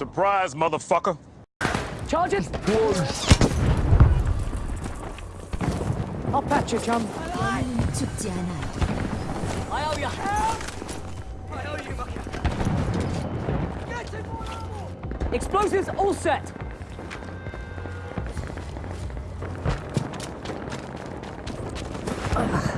Surprise, motherfucker. Charges! I'll patch you, chum. I owe you help! I owe you, Mucker. Explosives all set. Ugh.